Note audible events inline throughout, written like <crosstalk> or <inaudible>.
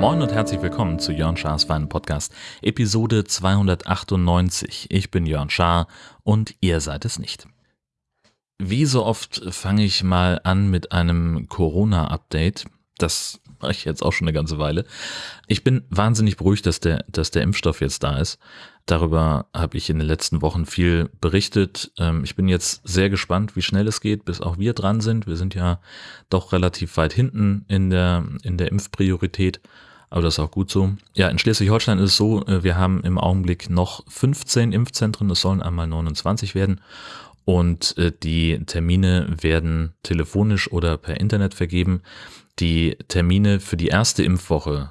Moin und herzlich willkommen zu Jörn Schars Wein Podcast, Episode 298. Ich bin Jörn Schaar und ihr seid es nicht. Wie so oft fange ich mal an mit einem Corona-Update. Das mache ich jetzt auch schon eine ganze Weile. Ich bin wahnsinnig beruhigt, dass der, dass der Impfstoff jetzt da ist. Darüber habe ich in den letzten Wochen viel berichtet. Ähm, ich bin jetzt sehr gespannt, wie schnell es geht, bis auch wir dran sind. Wir sind ja doch relativ weit hinten in der, in der Impfpriorität. Aber das ist auch gut so. Ja, in Schleswig-Holstein ist es so, äh, wir haben im Augenblick noch 15 Impfzentren, es sollen einmal 29 werden. Und äh, die Termine werden telefonisch oder per Internet vergeben. Die Termine für die erste Impfwoche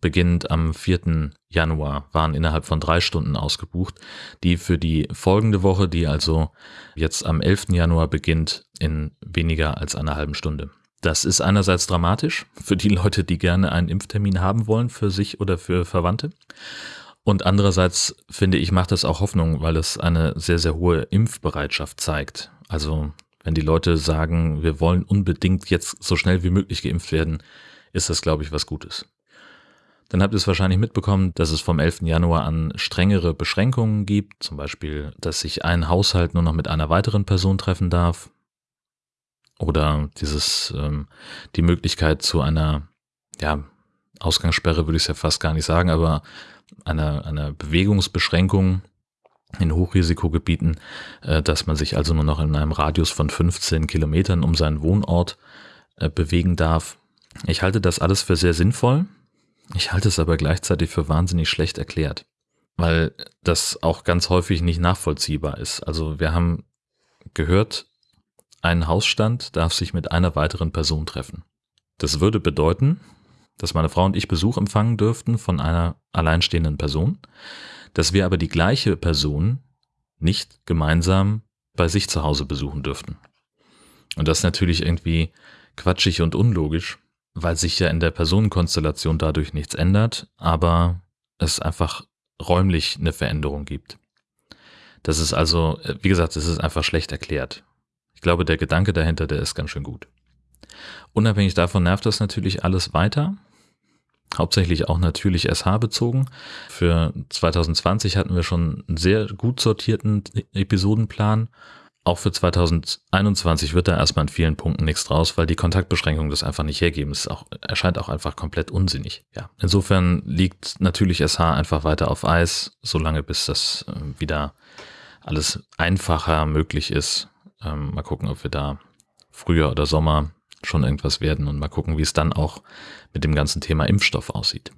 beginnend am 4. Januar waren innerhalb von drei Stunden ausgebucht. Die für die folgende Woche, die also jetzt am 11. Januar beginnt, in weniger als einer halben Stunde. Das ist einerseits dramatisch für die Leute, die gerne einen Impftermin haben wollen für sich oder für Verwandte. Und andererseits finde ich, macht es auch Hoffnung, weil es eine sehr, sehr hohe Impfbereitschaft zeigt. Also wenn die Leute sagen, wir wollen unbedingt jetzt so schnell wie möglich geimpft werden, ist das, glaube ich, was Gutes. Dann habt ihr es wahrscheinlich mitbekommen, dass es vom 11. Januar an strengere Beschränkungen gibt. Zum Beispiel, dass sich ein Haushalt nur noch mit einer weiteren Person treffen darf oder dieses ähm, die Möglichkeit zu einer ja Ausgangssperre würde ich es ja fast gar nicht sagen, aber einer einer Bewegungsbeschränkung in Hochrisikogebieten, äh, dass man sich also nur noch in einem Radius von 15 Kilometern um seinen Wohnort äh, bewegen darf. Ich halte das alles für sehr sinnvoll. Ich halte es aber gleichzeitig für wahnsinnig schlecht erklärt, weil das auch ganz häufig nicht nachvollziehbar ist. Also wir haben gehört, ein Hausstand darf sich mit einer weiteren Person treffen. Das würde bedeuten, dass meine Frau und ich Besuch empfangen dürften von einer alleinstehenden Person, dass wir aber die gleiche Person nicht gemeinsam bei sich zu Hause besuchen dürften. Und das ist natürlich irgendwie quatschig und unlogisch, weil sich ja in der Personenkonstellation dadurch nichts ändert, aber es einfach räumlich eine Veränderung gibt. Das ist also, wie gesagt, es ist einfach schlecht erklärt. Ich glaube, der Gedanke dahinter, der ist ganz schön gut. Unabhängig davon nervt das natürlich alles weiter. Hauptsächlich auch natürlich SH bezogen. Für 2020 hatten wir schon einen sehr gut sortierten Episodenplan. Auch für 2021 wird da erstmal in vielen Punkten nichts draus, weil die Kontaktbeschränkungen das einfach nicht hergeben. Es auch, erscheint auch einfach komplett unsinnig. Ja. Insofern liegt natürlich SH einfach weiter auf Eis, solange bis das äh, wieder alles einfacher möglich ist ähm, mal gucken, ob wir da Frühjahr oder Sommer schon irgendwas werden und mal gucken, wie es dann auch mit dem ganzen Thema Impfstoff aussieht.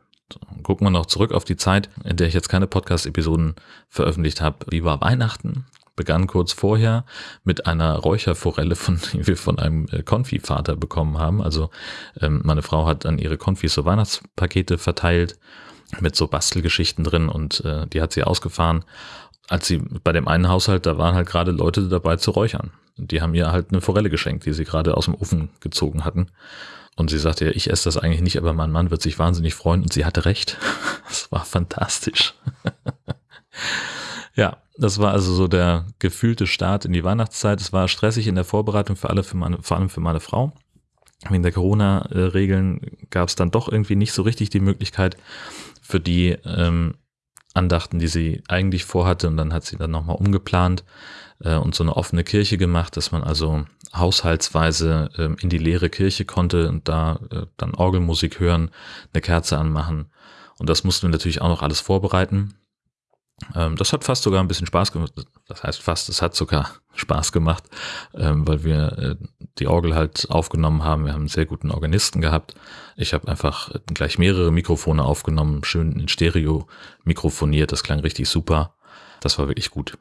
Gucken wir noch zurück auf die Zeit, in der ich jetzt keine Podcast-Episoden veröffentlicht habe. Wie war Weihnachten? Begann kurz vorher mit einer Räucherforelle, von, <laughs> die wir von einem äh, Konfi-Vater bekommen haben. Also ähm, meine Frau hat an ihre Konfis so Weihnachtspakete verteilt mit so Bastelgeschichten drin und äh, die hat sie ausgefahren als sie bei dem einen Haushalt, da waren halt gerade Leute dabei zu räuchern. Die haben ihr halt eine Forelle geschenkt, die sie gerade aus dem Ofen gezogen hatten. Und sie sagte, ja, ich esse das eigentlich nicht, aber mein Mann wird sich wahnsinnig freuen. Und sie hatte recht. <laughs> Das war fantastisch. <laughs> ja, das war also so der gefühlte Start in die Weihnachtszeit. Es war stressig in der Vorbereitung für alle, für meine, vor allem für meine Frau. Wegen der Corona-Regeln gab es dann doch irgendwie nicht so richtig die Möglichkeit, für die ähm, Andachten, die sie eigentlich vorhatte. Und dann hat sie dann nochmal umgeplant äh, und so eine offene Kirche gemacht, dass man also haushaltsweise äh, in die leere Kirche konnte und da äh, dann Orgelmusik hören, eine Kerze anmachen. Und das mussten wir natürlich auch noch alles vorbereiten. Ähm, das hat fast sogar ein bisschen Spaß gemacht. Das heißt fast, es hat sogar <laughs> Spaß gemacht, ähm, weil wir äh, die Orgel halt aufgenommen haben. Wir haben einen sehr guten Organisten gehabt. Ich habe einfach gleich mehrere Mikrofone aufgenommen, schön in Stereo mikrofoniert. Das klang richtig super. Das war wirklich gut.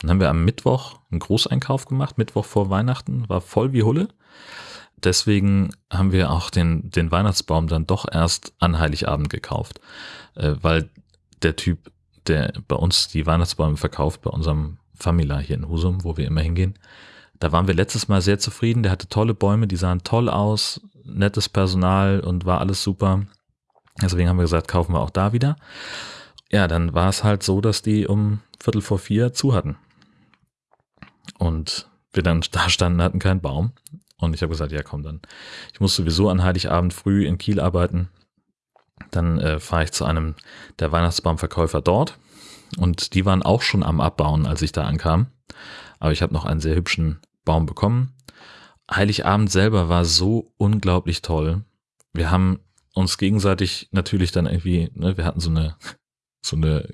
Dann haben wir am Mittwoch einen Großeinkauf gemacht, Mittwoch vor Weihnachten, war voll wie Hulle. Deswegen haben wir auch den, den Weihnachtsbaum dann doch erst an Heiligabend gekauft, äh, weil der Typ der bei uns die Weihnachtsbäume verkauft, bei unserem Famila hier in Husum, wo wir immer hingehen. Da waren wir letztes Mal sehr zufrieden. Der hatte tolle Bäume, die sahen toll aus, nettes Personal und war alles super. Deswegen haben wir gesagt, kaufen wir auch da wieder. ja, dann war es halt so, dass die um Viertel vor vier zu hatten. Und wir dann <laughs> da standen, hatten keinen Baum. Und ich habe gesagt, ja komm dann. Ich muss sowieso an Heiligabend früh in Kiel arbeiten. Dann äh, fahre ich zu einem der Weihnachtsbaumverkäufer dort. Und die waren auch schon am Abbauen, als ich da ankam. Aber ich habe noch einen sehr hübschen Baum bekommen. Heiligabend selber war so unglaublich toll. Wir haben uns gegenseitig natürlich dann irgendwie, ne, wir hatten so eine so eine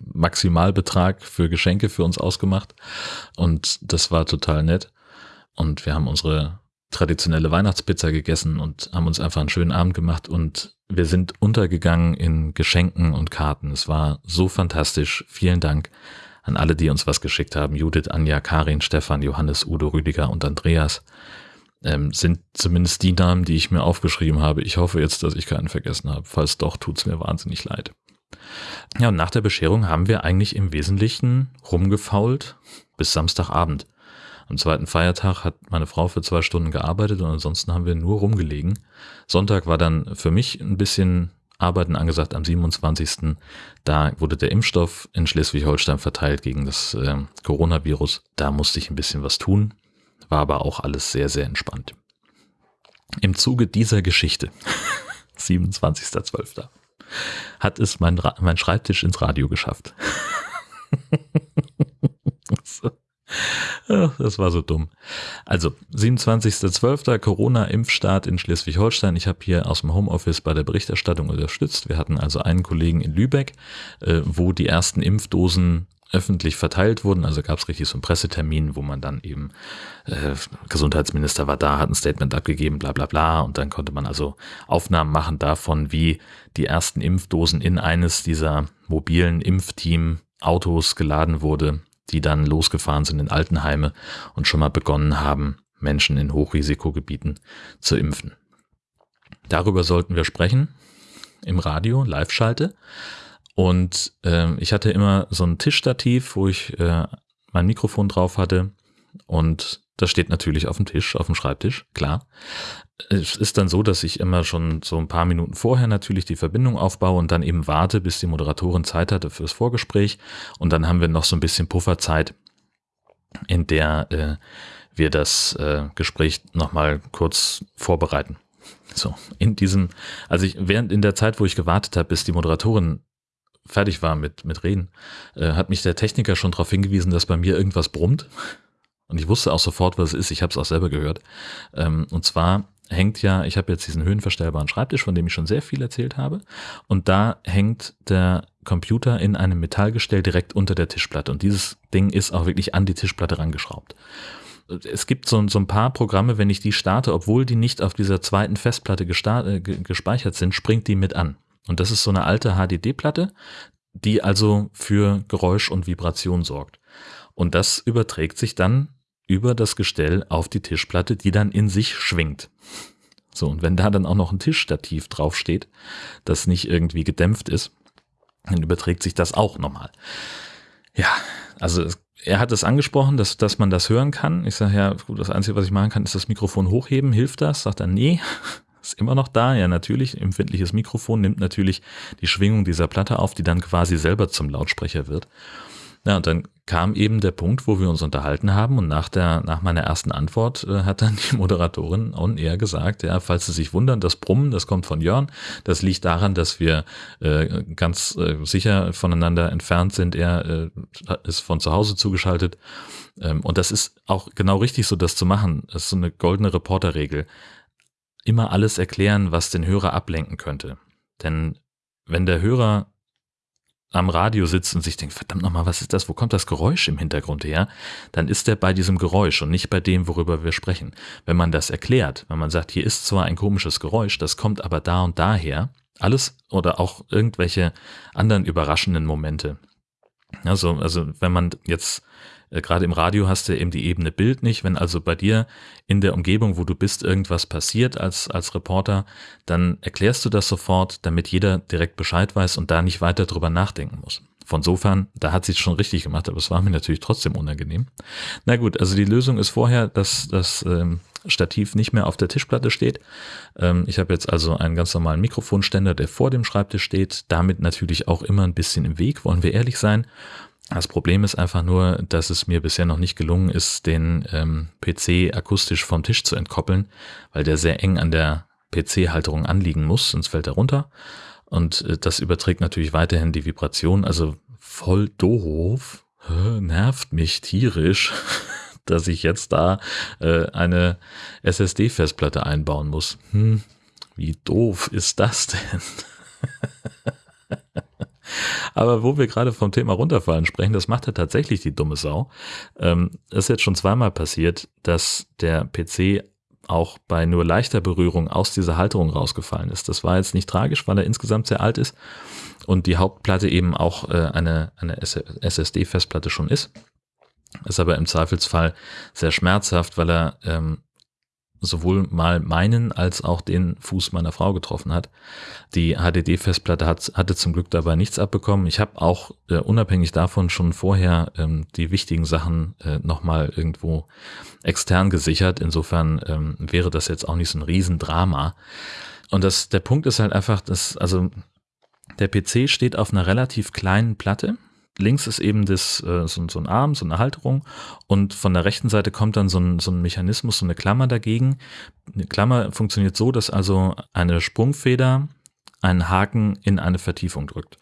Maximalbetrag für Geschenke für uns ausgemacht und das war total nett und wir haben unsere traditionelle Weihnachtspizza gegessen und haben uns einfach einen schönen Abend gemacht und wir sind untergegangen in Geschenken und Karten. Es war so fantastisch. Vielen Dank an alle, die uns was geschickt haben. Judith, Anja, Karin, Stefan, Johannes, Udo, Rüdiger und Andreas ähm, sind zumindest die Namen, die ich mir aufgeschrieben habe. Ich hoffe jetzt, dass ich keinen vergessen habe. Falls doch, tut's mir wahnsinnig leid. Ja, und nach der Bescherung haben wir eigentlich im Wesentlichen rumgefault bis Samstagabend. Am zweiten Feiertag hat meine Frau für zwei Stunden gearbeitet und ansonsten haben wir nur rumgelegen. Sonntag war dann für mich ein bisschen Arbeiten angesagt am 27. Da wurde der Impfstoff in Schleswig-Holstein verteilt gegen das äh, Coronavirus. Da musste ich ein bisschen was tun, war aber auch alles sehr, sehr entspannt. Im Zuge dieser Geschichte, <laughs> 27.12., hat es mein, mein Schreibtisch ins Radio geschafft. <laughs> Das war so dumm. Also, 27.12. Corona-Impfstart in Schleswig-Holstein. Ich habe hier aus dem Homeoffice bei der Berichterstattung unterstützt. Wir hatten also einen Kollegen in Lübeck, äh, wo die ersten Impfdosen öffentlich verteilt wurden. Also gab es richtig so einen Pressetermin, wo man dann eben, äh, Gesundheitsminister war da, hat ein Statement abgegeben, bla bla bla. Und dann konnte man also Aufnahmen machen davon, wie die ersten Impfdosen in eines dieser mobilen Impfteam-Autos geladen wurde die dann losgefahren sind in Altenheime und schon mal begonnen haben, Menschen in Hochrisikogebieten zu impfen. Darüber sollten wir sprechen im Radio, Live-Schalte. Und äh, ich hatte immer so ein Tischstativ, wo ich äh, mein Mikrofon drauf hatte. Und das steht natürlich auf dem Tisch, auf dem Schreibtisch, klar es ist dann so, dass ich immer schon so ein paar Minuten vorher natürlich die Verbindung aufbaue und dann eben warte, bis die Moderatorin Zeit hatte fürs Vorgespräch. Und dann haben wir noch so ein bisschen Pufferzeit, in der äh, wir das äh, Gespräch nochmal kurz vorbereiten. So, in diesem, also ich, während in der Zeit, wo ich gewartet habe, bis die Moderatorin fertig war mit, mit Reden, äh, hat mich der Techniker schon darauf hingewiesen, dass bei mir irgendwas brummt. Und ich wusste auch sofort, was es ist. Ich habe es auch selber gehört. Ähm, und zwar hängt ja, ich habe jetzt diesen höhenverstellbaren Schreibtisch, von dem ich schon sehr viel erzählt habe. Und da hängt der Computer in einem Metallgestell direkt unter der Tischplatte. Und dieses Ding ist auch wirklich an die Tischplatte rangeschraubt. Es gibt so, so ein paar Programme, wenn ich die starte, obwohl die nicht auf dieser zweiten Festplatte äh, gespeichert sind, springt die mit an. Und das ist so eine alte HDD-Platte, die also für Geräusch und Vibration sorgt. Und das überträgt sich dann über das Gestell auf die Tischplatte, die dann in sich schwingt. So, und wenn da dann auch noch ein Tischstativ draufsteht, das nicht irgendwie gedämpft ist, dann überträgt sich das auch nochmal. Ja, also er hat es angesprochen, dass, dass man das hören kann. Ich sage ja, das Einzige, was ich machen kann, ist das Mikrofon hochheben. Hilft das? Sagt er, nee, <laughs> ist immer noch da. Ja, natürlich, empfindliches Mikrofon nimmt natürlich die Schwingung dieser Platte auf, die dann quasi selber zum Lautsprecher wird. Ja, und dann kam eben der Punkt, wo wir uns unterhalten haben und nach der, nach meiner ersten Antwort äh, hat dann <laughs> die Moderatorin on air gesagt, ja, falls Sie sich wundern, das Brummen, das kommt von Jörn, das liegt daran, dass wir äh, ganz äh, sicher voneinander entfernt sind. Er äh, ist von zu Hause zugeschaltet ähm, und das ist auch genau richtig so, das zu machen. Das ist so eine goldene Reporterregel. Immer alles erklären, was den Hörer ablenken könnte. Denn wenn der Hörer am Radio sitzt und sich denkt, verdammt nochmal, was ist das? Wo kommt das Geräusch im Hintergrund her? Dann ist er bei diesem Geräusch und nicht bei dem, worüber wir sprechen. Wenn man das erklärt, wenn man sagt, hier ist zwar ein komisches Geräusch, das kommt aber da und daher, alles oder auch irgendwelche anderen überraschenden Momente. Also, also wenn man jetzt gerade im Radio hast du eben die Ebene Bild nicht. Wenn also bei dir in der Umgebung, wo du bist, irgendwas passiert als, als Reporter, dann erklärst du das sofort, damit jeder direkt Bescheid weiß und da nicht weiter drüber nachdenken muss. Von sofern, da hat sie es schon richtig gemacht, aber es war mir natürlich trotzdem unangenehm. Na gut, also die Lösung ist vorher, dass das ähm, Stativ nicht mehr auf der Tischplatte steht. Ähm, ich habe jetzt also einen ganz normalen Mikrofonständer, der vor dem Schreibtisch steht, damit natürlich auch immer ein bisschen im Weg, wollen wir ehrlich sein. Das Problem ist einfach nur, dass es mir bisher noch nicht gelungen ist, den ähm, PC akustisch vom Tisch zu entkoppeln, weil der sehr eng an der PC-Halterung anliegen muss, sonst fällt er runter. Und äh, das überträgt natürlich weiterhin die Vibration, also voll doof, nervt mich tierisch, <laughs> dass ich jetzt da äh, eine SSD-Festplatte einbauen muss. Hm, wie doof ist das denn? <laughs> Aber wo wir gerade vom Thema runterfallen sprechen, das macht ja tatsächlich die dumme Sau. Ähm, ist jetzt schon zweimal passiert, dass der PC auch bei nur leichter Berührung aus dieser Halterung rausgefallen ist. Das war jetzt nicht tragisch, weil er insgesamt sehr alt ist und die Hauptplatte eben auch äh, eine, eine SSD-Festplatte schon ist. Ist aber im Zweifelsfall sehr schmerzhaft, weil er ähm, sowohl mal meinen als auch den Fuß meiner Frau getroffen hat. Die HDD-Festplatte hat, hatte zum Glück dabei nichts abbekommen. Ich habe auch äh, unabhängig davon schon vorher ähm, die wichtigen Sachen äh, nochmal irgendwo extern gesichert. Insofern ähm, wäre das jetzt auch nicht so ein Riesendrama. Und das, der Punkt ist halt einfach, dass, also der PC steht auf einer relativ kleinen Platte links ist eben das, äh, so, so, ein Arm, so eine Halterung und von der rechten Seite kommt dann so ein, so ein Mechanismus, so eine Klammer dagegen. Eine Klammer funktioniert so, dass also eine Sprungfeder einen Haken in eine Vertiefung drückt.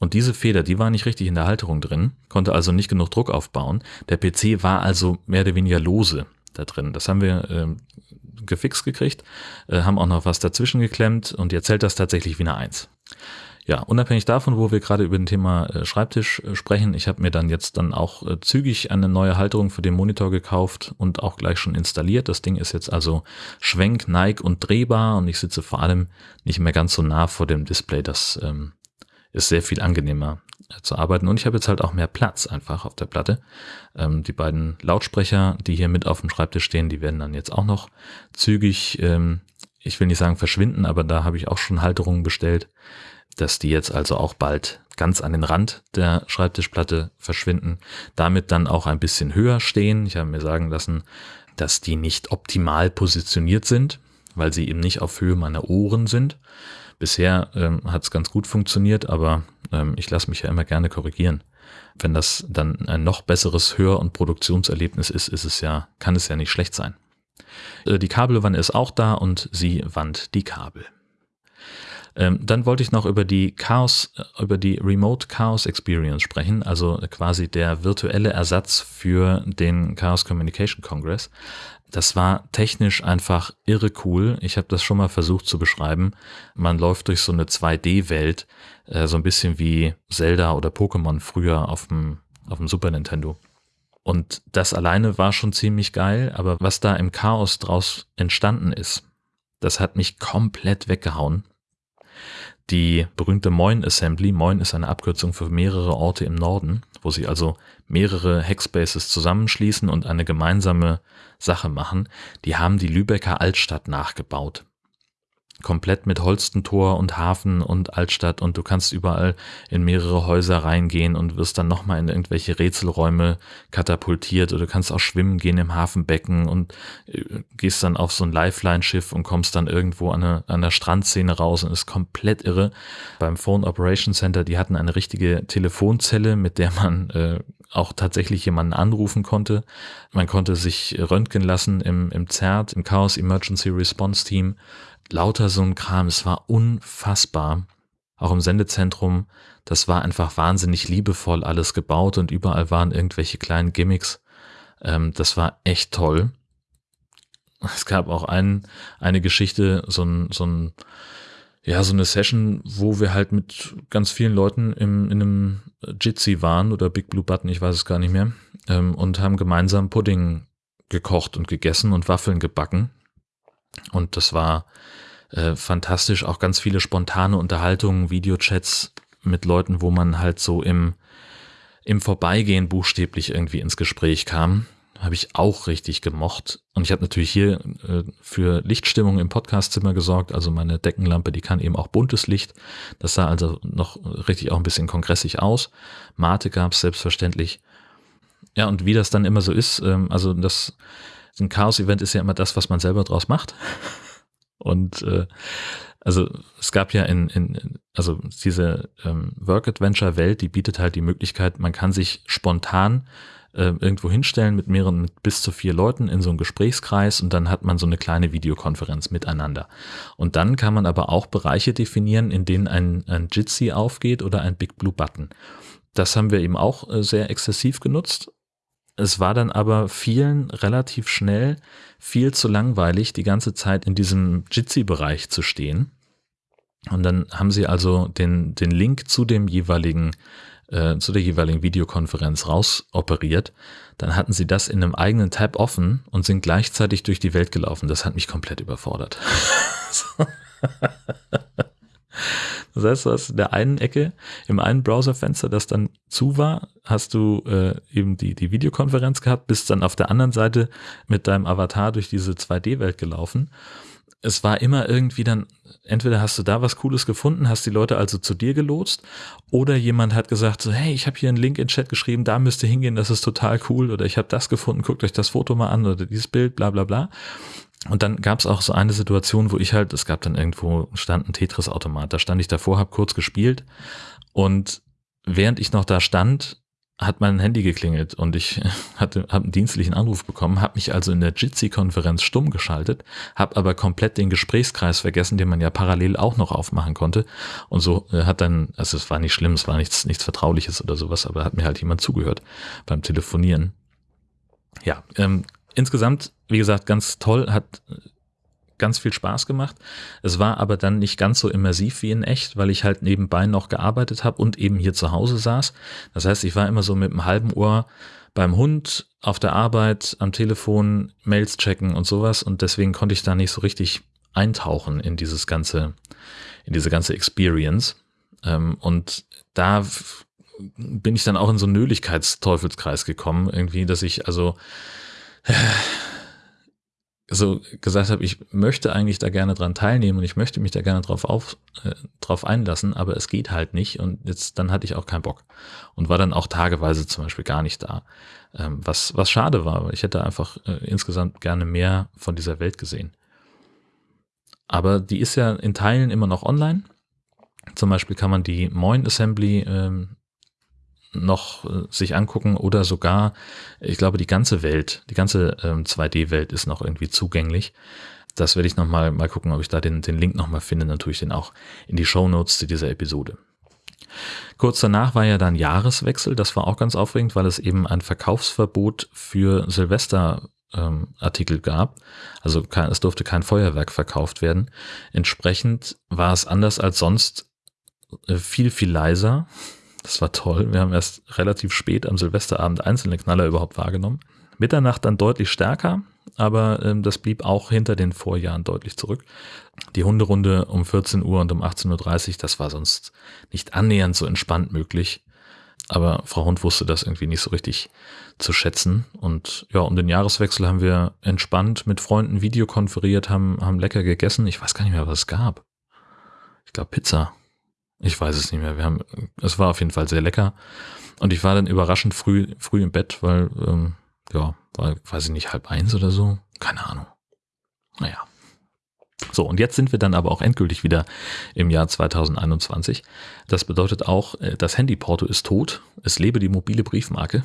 Und diese Feder, die war nicht richtig in der Halterung drin, konnte also nicht genug Druck aufbauen. Der PC war also mehr oder weniger lose da drin. Das haben wir äh, gefixt gekriegt, äh, haben auch noch was dazwischen geklemmt und jetzt hält das tatsächlich wie eine Eins. Ja, unabhängig davon, wo wir gerade über den Thema äh, Schreibtisch äh, sprechen, ich habe mir dann jetzt dann auch äh, zügig eine neue Halterung für den Monitor gekauft und auch gleich schon installiert. Das Ding ist jetzt also schwenk, neig und drehbar und ich sitze vor allem nicht mehr ganz so nah vor dem Display. Das ähm, ist sehr viel angenehmer zu arbeiten und ich habe jetzt halt auch mehr Platz einfach auf der Platte. Ähm, die beiden Lautsprecher, die hier mit auf dem Schreibtisch stehen, die werden dann jetzt auch noch zügig, ähm, ich will nicht sagen verschwinden, aber da habe ich auch schon Halterungen bestellt dass die jetzt also auch bald ganz an den Rand der Schreibtischplatte verschwinden, damit dann auch ein bisschen höher stehen. Ich habe mir sagen lassen, dass die nicht optimal positioniert sind, weil sie eben nicht auf Höhe meiner Ohren sind. Bisher ähm, hat es ganz gut funktioniert, aber ähm, ich lasse mich ja immer gerne korrigieren. Wenn das dann ein noch besseres Hör- und Produktionserlebnis ist, ist es ja, kann es ja nicht schlecht sein. Äh, die Kabelwanne ist auch da und sie wandt die Kabel. Ähm, dann wollte ich noch über die Chaos, äh, über die Remote Chaos Experience sprechen, also quasi der virtuelle Ersatz für den Chaos Communication Congress. Das war technisch einfach irre cool. Ich habe das schon mal versucht zu beschreiben. Man läuft durch so eine 2D-Welt, äh, so ein bisschen wie Zelda oder Pokémon früher auf dem, auf dem Super Nintendo. Und das alleine war schon ziemlich geil, aber was da im Chaos draus entstanden ist, das hat mich komplett weggehauen die berühmte Moin Assembly. Moin ist eine Abkürzung für mehrere Orte im Norden, wo sie also mehrere Hackspaces zusammenschließen und eine gemeinsame Sache machen. Die haben die Lübecker Altstadt nachgebaut komplett mit Holstentor und Hafen und Altstadt und du kannst überall in mehrere Häuser reingehen und wirst dann nochmal in irgendwelche Rätselräume katapultiert oder du kannst auch schwimmen gehen im Hafenbecken und äh, gehst dann auf so ein Lifeline-Schiff und kommst dann irgendwo an, eine, an der Strandszene raus und ist komplett irre. Beim Phone Operation Center, die hatten eine richtige Telefonzelle, mit der man äh, auch tatsächlich jemanden anrufen konnte. Man konnte sich röntgen lassen im, im ZERT, im Chaos Emergency Response Team lauter so ein Kram. Es war unfassbar. Auch im Sendezentrum, das war einfach wahnsinnig liebevoll alles gebaut und überall waren irgendwelche kleinen Gimmicks. Ähm, das war echt toll. Es gab auch ein, eine Geschichte, so ein, so ein, ja, so eine Session, wo wir halt mit ganz vielen Leuten im, in einem Jitsi waren oder Big Blue Button, ich weiß es gar nicht mehr, ähm, und haben gemeinsam Pudding gekocht und gegessen und Waffeln gebacken. Und das war äh, fantastisch. Auch ganz viele spontane Unterhaltungen, Videochats mit Leuten, wo man halt so im, im Vorbeigehen buchstäblich irgendwie ins Gespräch kam. habe ich auch richtig gemocht. Und ich habe natürlich hier äh, für Lichtstimmung im Podcastzimmer gesorgt. Also meine Deckenlampe, die kann eben auch buntes Licht. Das sah also noch richtig auch ein bisschen kongressig aus. Mate gab es selbstverständlich. Ja, und wie das dann immer so ist, ähm, also das ein Chaos-Event ist ja immer das, was man selber draus macht. <laughs> Und äh, also es gab ja in, in also diese ähm, Work-Adventure-Welt, die bietet halt die Möglichkeit, man kann sich spontan äh, irgendwo hinstellen mit mehreren, mit bis zu vier Leuten in so einem Gesprächskreis und dann hat man so eine kleine Videokonferenz miteinander. Und dann kann man aber auch Bereiche definieren, in denen ein, ein Jitsi aufgeht oder ein Big Blue Button. Das haben wir eben auch äh, sehr exzessiv genutzt es war dann aber vielen relativ schnell viel zu langweilig, die ganze Zeit in diesem Jitsi-Bereich zu stehen. Und dann haben sie also den, den Link zu dem jeweiligen, äh, zu der jeweiligen Videokonferenz rausoperiert. Dann hatten sie das in einem eigenen Tab offen und sind gleichzeitig durch die Welt gelaufen. Das hat mich komplett überfordert. <laughs> Das heißt, du hast in der einen Ecke, im einen Browserfenster, das dann zu war, hast du äh, eben die, die Videokonferenz gehabt, bist dann auf der anderen Seite mit deinem Avatar durch diese 2D-Welt gelaufen. Es war immer irgendwie dann, entweder hast du da was Cooles gefunden, hast die Leute also zu dir gelotst, oder jemand hat gesagt so, hey, ich habe hier einen Link in Chat geschrieben, da müsst ihr hingehen, das ist total cool, oder ich habe das gefunden, guckt euch das Foto mal an, oder dieses Bild, bla bla bla. Und dann gab es auch so eine Situation, wo ich halt, es gab dann irgendwo, stand ein Tetris-Automat, da stand ich davor, habe kurz gespielt und während ich noch da stand, hat mein Handy geklingelt und ich <laughs> hatte hab einen dienstlichen Anruf bekommen, habe mich also in der Jitsi-Konferenz stumm geschaltet, habe aber komplett den Gesprächskreis vergessen, den man ja parallel auch noch aufmachen konnte und so äh, hat dann, also es war nicht schlimm, es war nichts, nichts Vertrauliches oder sowas, aber hat mir halt jemand zugehört beim Telefonieren. Ja, ähm, insgesamt, wie gesagt, ganz toll, hat ganz viel Spaß gemacht. Es war aber dann nicht ganz so immersiv wie in echt, weil ich halt nebenbei noch gearbeitet habe und eben hier zu Hause saß. Das heißt, ich war immer so mit einem halben Ohr beim Hund, auf der Arbeit, am Telefon, Mails checken und sowas und deswegen konnte ich da nicht so richtig eintauchen in dieses ganze, in diese ganze Experience. Ähm, und da bin ich dann auch in so einen Nöligkeitsteufelskreis gekommen, irgendwie, dass ich also <sighs> so gesagt habe, ich möchte eigentlich da gerne dran teilnehmen und ich möchte mich da gerne drauf, auf, äh, drauf einlassen, aber es geht halt nicht und jetzt dann hatte ich auch keinen Bock und war dann auch tageweise zum Beispiel gar nicht da, ähm, was, was schade war, weil ich hätte einfach äh, insgesamt gerne mehr von dieser Welt gesehen. Aber die ist ja in Teilen immer noch online. Zum Beispiel kann man die Moin Assembly ähm, noch äh, sich angucken oder sogar, ich glaube, die ganze Welt, die ganze ähm, 2D-Welt ist noch irgendwie zugänglich. Das werde ich nochmal mal gucken, ob ich da den, den Link nochmal finde, natürlich den auch in die Show Notes zu dieser Episode. Kurz danach war ja dann Jahreswechsel, das war auch ganz aufregend, weil es eben ein Verkaufsverbot für Silvester ähm, Artikel gab. Also kein, es durfte kein Feuerwerk verkauft werden. Entsprechend war es anders als sonst äh, viel, viel leiser. Das war toll. Wir haben erst relativ spät am Silvesterabend einzelne Knaller überhaupt wahrgenommen. Mitternacht dann deutlich stärker, aber ähm, das blieb auch hinter den Vorjahren deutlich zurück. Die Hunderunde um 14 Uhr und um 18.30 Uhr, das war sonst nicht annähernd so entspannt möglich. Aber Frau Hund wusste das irgendwie nicht so richtig zu schätzen. Und ja, um den Jahreswechsel haben wir entspannt mit Freunden videokonferiert, haben, haben lecker gegessen. Ich weiß gar nicht mehr, was es gab. Ich glaube Pizza ich weiß es nicht mehr. Wir haben, es war auf jeden Fall sehr lecker. Und ich war dann überraschend früh, früh im Bett, weil, ähm, ja, war, ich nicht, halb eins oder so. Keine Ahnung. Naja. So, und jetzt sind wir dann aber auch endgültig wieder im Jahr 2021. Das bedeutet auch, äh, das Handyporto ist tot. Es lebe die mobile Briefmarke.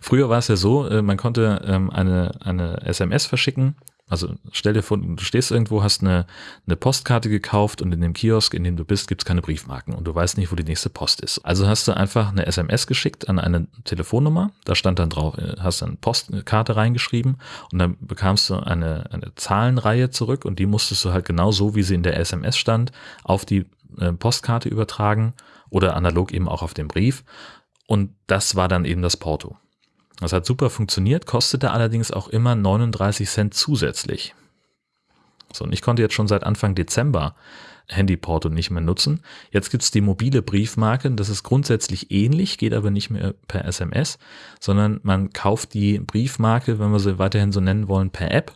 Früher war es ja so, äh, man konnte ähm, eine, eine SMS verschicken also stell dir vor, du stehst irgendwo, hast eine, eine Postkarte gekauft und in dem Kiosk, in dem du bist, gibt's keine Briefmarken und du weißt nicht, wo die nächste Post ist. Also hast du einfach eine SMS geschickt an eine Telefonnummer, da stand dann drauf, äh, hast dann Postkarte reingeschrieben und dann bekamst du eine, eine Zahlenreihe zurück und die musstest du halt genau so, wie sie in der SMS stand, auf die äh, Postkarte übertragen oder analog eben auch auf den Brief. Und das war dann eben das Porto. Das hat super funktioniert, kostete allerdings auch immer 39 Cent zusätzlich. So, und ich konnte jetzt schon seit Anfang Dezember Handyporto nicht mehr nutzen. Jetzt gibt's die mobile Briefmarke, das ist grundsätzlich ähnlich, geht aber nicht mehr per SMS, sondern man kauft die Briefmarke, wenn wir sie weiterhin so nennen wollen, per App.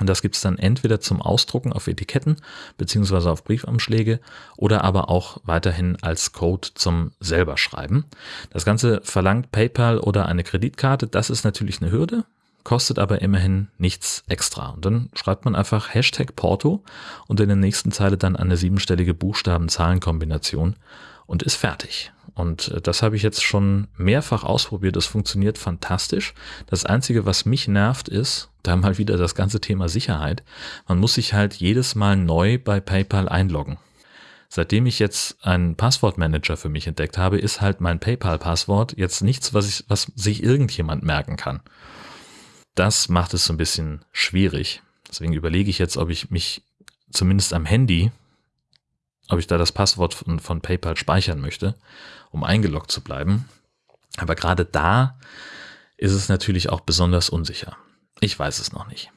Und das gibt's dann entweder zum Ausdrucken auf Etiketten beziehungsweise auf Briefumschläge oder aber auch weiterhin als Code zum selber schreiben. Das Ganze verlangt PayPal oder eine Kreditkarte. Das ist natürlich eine Hürde kostet aber immerhin nichts extra. Und dann schreibt man einfach Hashtag Porto und in der nächsten Zeile dann eine siebenstellige Buchstaben-Zahlen-Kombination und ist fertig. Und äh, das habe ich jetzt schon mehrfach ausprobiert. Es funktioniert fantastisch. Das Einzige, was mich nervt, ist, da mal wieder das ganze Thema Sicherheit. Man muss sich halt jedes Mal neu bei PayPal einloggen. Seitdem ich jetzt einen Passwortmanager für mich entdeckt habe, ist halt mein PayPal-Passwort jetzt nichts, was, ich, was sich irgendjemand merken kann das macht es so ein bisschen schwierig. Deswegen überlege ich jetzt, ob ich mich zumindest am Handy, ob ich da das Passwort von, von PayPal speichern möchte, um eingeloggt zu bleiben. Aber gerade da ist es natürlich auch besonders unsicher. Ich weiß es noch nicht.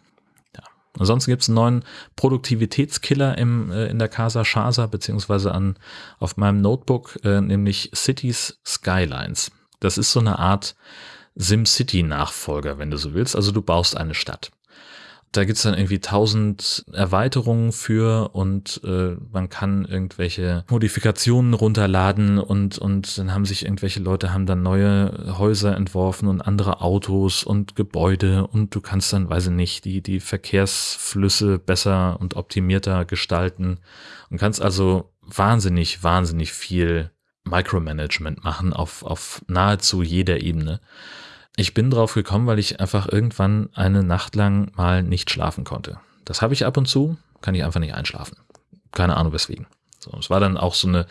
Ja. Ansonsten gibt es einen neuen Produktivitätskiller im, äh, in der Casa Shasa, beziehungsweise an, auf meinem Notebook, äh, nämlich Cities Skylines. Das ist so eine Art SimCity-Nachfolger, wenn du so willst. Also du baust eine Stadt. Da gibt's dann irgendwie tausend Erweiterungen für und äh, man kann irgendwelche Modifikationen runterladen und, und dann haben sich irgendwelche Leute haben dann neue Häuser entworfen und andere Autos und Gebäude und du kannst dann, weiß ich nicht, die, die Verkehrsflüsse besser und optimierter gestalten und kannst also wahnsinnig, wahnsinnig viel Micromanagement machen auf, auf nahezu jeder Ebene. Ich bin drauf gekommen, weil ich einfach irgendwann eine Nacht lang mal nicht schlafen konnte. Das habe ich ab und zu, kann ich einfach nicht einschlafen. Keine Ahnung weswegen. So, es war dann auch so eine,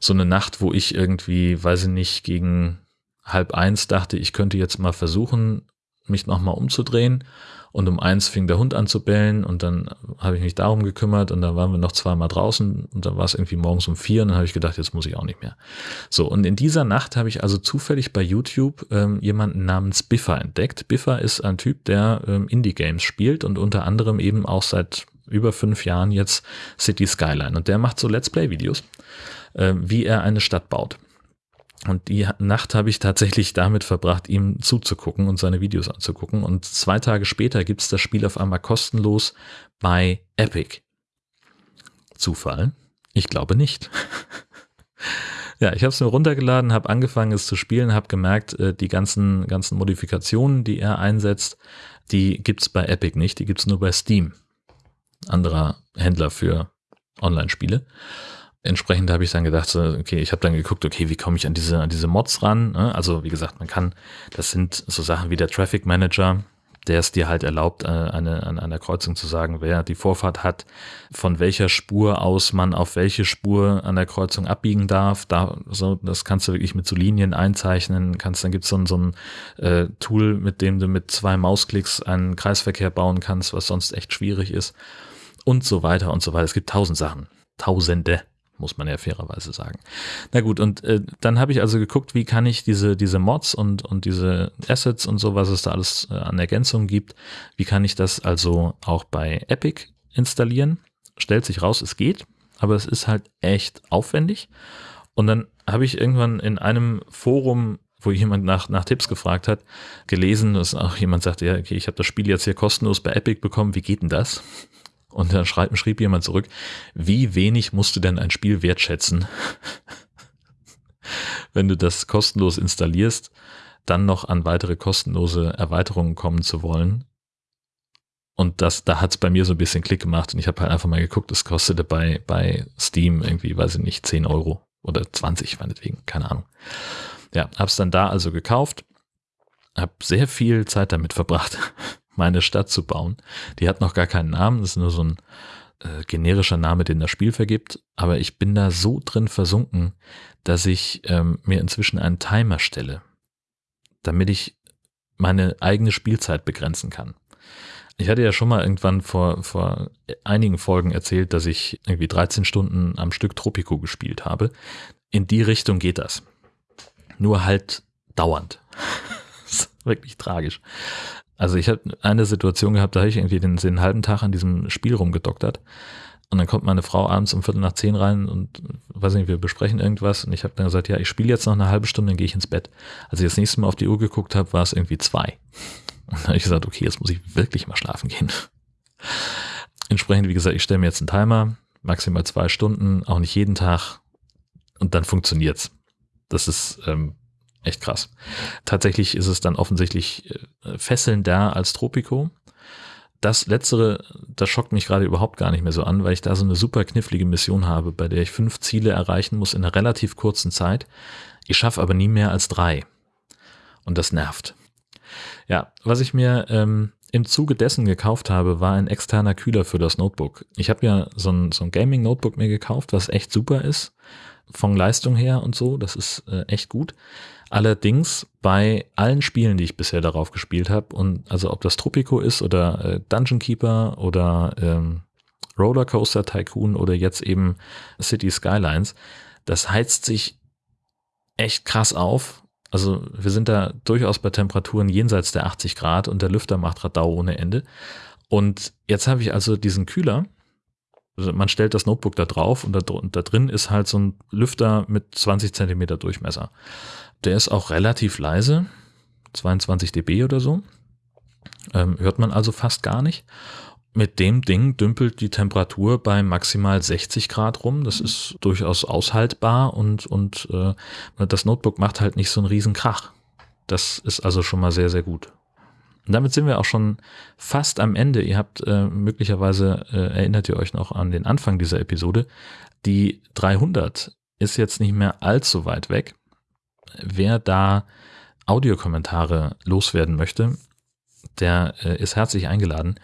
so eine Nacht, wo ich irgendwie, weiß ich nicht, gegen halb eins dachte, ich könnte jetzt mal versuchen, mich nochmal umzudrehen und um eins fing der Hund an zu bellen und dann habe ich mich darum gekümmert und dann waren wir noch zweimal draußen und dann war es irgendwie morgens um vier und dann habe ich gedacht, jetzt muss ich auch nicht mehr. So, und in dieser Nacht habe ich also zufällig bei YouTube ähm, jemanden namens Biffer entdeckt. Biffer ist ein Typ, der ähm, Indie-Games spielt und unter anderem eben auch seit über fünf Jahren jetzt City Skyline. Und der macht so Let's Play-Videos, äh, wie er eine Stadt baut. Und die Nacht habe ich tatsächlich damit verbracht, ihm zuzugucken und seine Videos anzugucken. Und zwei Tage später gibt es das Spiel auf einmal kostenlos bei Epic. Zufall? Ich glaube nicht. <laughs> ja, ich habe es mir runtergeladen, habe angefangen es zu spielen, habe gemerkt, äh, die ganzen, ganzen Modifikationen, die er einsetzt, die gibt's bei Epic nicht, die gibt's nur bei Steam. Anderer Händler für Online-Spiele entsprechend habe ich dann gedacht, so, okay, ich habe dann geguckt, okay, wie komme ich an diese, an diese Mods ran? Ne? Also wie gesagt, man kann, das sind so Sachen wie der Traffic Manager, der es dir halt erlaubt, äh, eine, an einer Kreuzung zu sagen, wer die Vorfahrt hat, von welcher Spur aus man auf welche Spur an der Kreuzung abbiegen darf. Da, so, das kannst du wirklich mit so Linien einzeichnen. Kannst, dann gibt's so ein, so ein äh, Tool, mit dem du mit zwei Mausklicks einen Kreisverkehr bauen kannst, was sonst echt schwierig ist. Und so weiter und so weiter. Es gibt tausend Sachen. Tausende muss man ja fairerweise sagen. Na gut, und äh, dann habe ich also geguckt, wie kann ich diese, diese Mods und, und diese Assets und so, was es da alles äh, an Ergänzungen gibt, wie kann ich das also auch bei Epic installieren? Stellt sich raus, es geht, aber es ist halt echt aufwendig. Und dann habe ich irgendwann in einem Forum wo jemand nach, nach Tipps gefragt hat, gelesen, dass auch jemand sagte, ja, okay, ich habe das Spiel jetzt hier kostenlos bei Epic bekommen, wie geht denn das? Und dann schrieb, schrieb jemand zurück, wie wenig musst du denn ein Spiel wertschätzen, <laughs> wenn du das kostenlos installierst, dann noch an weitere kostenlose Erweiterungen kommen zu wollen. Und das, da hat's bei mir so ein bisschen Klick gemacht und ich habe halt einfach mal geguckt, es kostete bei, bei Steam irgendwie, weiß ich nicht, 10 Euro oder 20 meinetwegen, keine Ahnung. Ja, hab's dann da also gekauft, hab sehr viel Zeit damit verbracht, <laughs> meine Stadt zu bauen. Die hat noch gar keinen Namen, das ist nur so ein äh, generischer Name, den das Spiel vergibt. Aber ich bin da so drin versunken, dass ich ähm, mir inzwischen einen Timer stelle, damit ich meine eigene Spielzeit begrenzen kann. Ich hatte ja schon mal irgendwann vor, vor einigen Folgen erzählt, dass ich irgendwie 13 Stunden am Stück Tropico gespielt habe. In die Richtung geht das. Nur halt dauernd. <laughs> wirklich tragisch. Also ich habe eine Situation gehabt, da habe ich irgendwie den, den halben Tag an diesem Spiel rumgedoktert. Und dann kommt meine Frau abends um Viertel nach zehn rein und weiß nicht, wir besprechen irgendwas. Und ich habe dann gesagt, ja, ich spiele jetzt noch eine halbe Stunde, dann gehe ich ins Bett. Als ich das nächste Mal auf die Uhr geguckt habe, war es irgendwie zwei. <laughs> Und dann habe ich gesagt, okay, jetzt muss ich wirklich mal schlafen gehen. <laughs> Entsprechend, wie gesagt, ich stelle mir jetzt einen Timer, maximal zwei Stunden, auch nicht jeden Tag. Und dann funktioniert's. Das ist ähm, echt krass. Tatsächlich ist es dann offensichtlich äh, fesselnder als Tropico. Das letztere, das schockt mich gerade überhaupt gar nicht mehr so an, weil ich da so eine super knifflige Mission habe, bei der ich fünf Ziele erreichen muss in einer relativ kurzen Zeit. Ich schaffe aber nie mehr als drei. Und das nervt. Ja, was ich mir ähm, im Zuge dessen gekauft habe, war ein externer Kühler für das Notebook. Ich habe ja so ein, so ein Gaming-Notebook mir gekauft, was echt super ist, von Leistung her und so, das ist äh, echt gut. Allerdings bei allen Spielen, die ich bisher darauf gespielt habe, und also ob das Tropico ist oder äh, Dungeon Keeper oder ähm, Rollercoaster Tycoon oder jetzt eben City Skylines, das heizt sich echt krass auf. Also wir sind da durchaus bei Temperaturen jenseits der 80 Grad und der Lüfter macht Radau ohne Ende. Und jetzt habe ich also diesen Kühler. Also man stellt das Notebook da drauf und da, und da drin ist halt so ein Lüfter mit 20 Zentimeter Durchmesser. Der ist auch relativ leise, 22 dB oder so. Ähm, hört man also fast gar nicht. Mit dem Ding dümpelt die Temperatur bei maximal 60 Grad rum. Das ist durchaus aushaltbar und, und äh, das Notebook macht halt nicht so einen riesen Krach. Das ist also schon mal sehr, sehr gut. Und damit sind wir auch schon fast am Ende. Ihr habt äh, möglicherweise, äh, erinnert ihr euch noch an den Anfang dieser Episode, die 300 ist jetzt nicht mehr allzu weit weg wer da Audiokommentare loswerden möchte, der äh, ist herzlich eingeladen.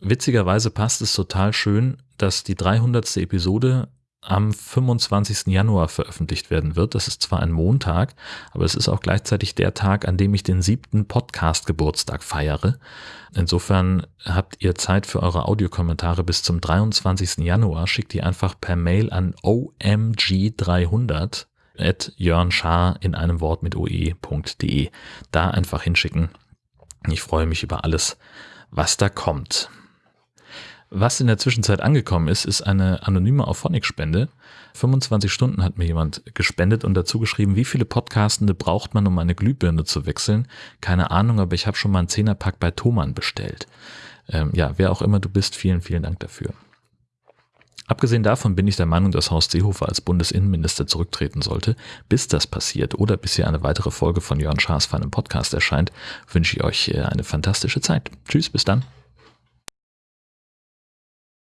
Witzigerweise passt es total schön, dass die 300. Episode am 25. Januar veröffentlicht werden wird. Das ist zwar ein Montag, aber es ist auch gleichzeitig der Tag, an dem ich den siebten Podcast-Geburtstag feiere. Insofern habt ihr Zeit für eure Audiokommentare bis zum 23. Januar. Schickt die einfach per Mail an omg300 at jörnschar in einem Wort mit oe.de. Da einfach hinschicken. Ich freue mich über alles, was da kommt. Was in der Zwischenzeit angekommen ist, ist eine anonyme Auphonic-Spende. 25 Stunden hat mir jemand gespendet und dazu geschrieben, wie viele Podcastende braucht man, um eine Glühbirne zu wechseln. Keine Ahnung, aber ich habe schon mal einen Zehnerpack bei Thomann bestellt. Ähm, ja, wer auch immer du bist, vielen, vielen Dank dafür. Abgesehen davon bin ich der Meinung, dass Horst Seehofer als Bundesinnenminister zurücktreten sollte. Bis das passiert oder bis hier eine weitere Folge von Jörn Schaas für einen Podcast erscheint, wünsche ich euch äh, eine fantastische Zeit. Tschüss, bis dann.